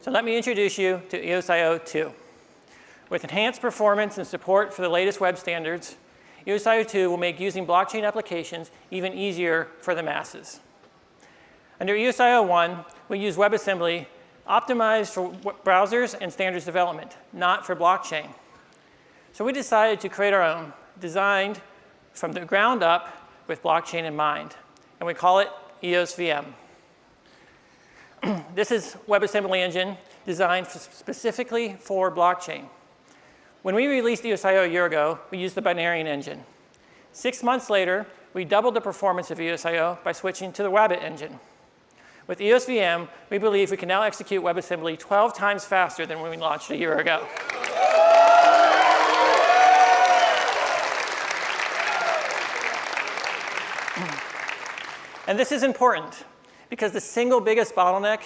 So let me introduce you to EOSIO 2. With enhanced performance and support for the latest web standards, EOSIO 2 will make using blockchain applications even easier for the masses. Under EOSIO 1, we use WebAssembly optimized for browsers and standards development, not for blockchain. So we decided to create our own, designed from the ground up with blockchain in mind, and we call it EOS VM. This is WebAssembly engine designed for specifically for blockchain. When we released EOSIO a year ago, we used the Binaryen engine. Six months later, we doubled the performance of EOSIO by switching to the WABT engine. With EOS VM, we believe we can now execute WebAssembly 12 times faster than when we launched a year ago. And this is important because the single biggest bottleneck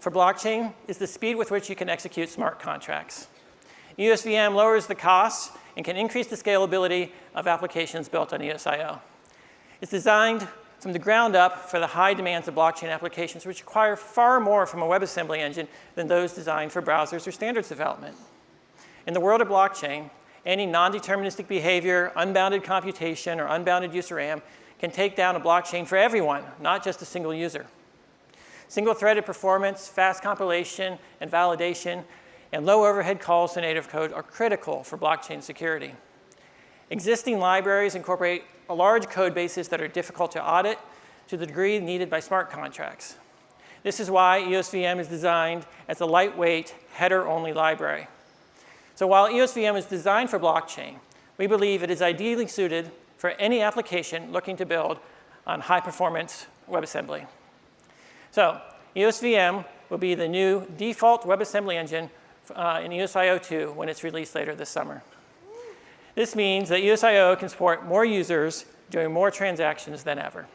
for blockchain is the speed with which you can execute smart contracts. EOSVM lowers the costs and can increase the scalability of applications built on EOSIO. It's designed from the ground up for the high demands of blockchain applications, which require far more from a WebAssembly engine than those designed for browsers or standards development. In the world of blockchain, any non-deterministic behavior, unbounded computation, or unbounded user RAM can take down a blockchain for everyone, not just a single user. Single-threaded performance, fast compilation and validation, and low overhead calls to native code are critical for blockchain security. Existing libraries incorporate large code bases that are difficult to audit to the degree needed by smart contracts. This is why EOSVM is designed as a lightweight, header-only library. So while EOSVM is designed for blockchain, we believe it is ideally suited for any application looking to build on high-performance WebAssembly. So EOSVM will be the new default WebAssembly engine uh, in EOSIO 2 when it's released later this summer. This means that EOSIO can support more users doing more transactions than ever.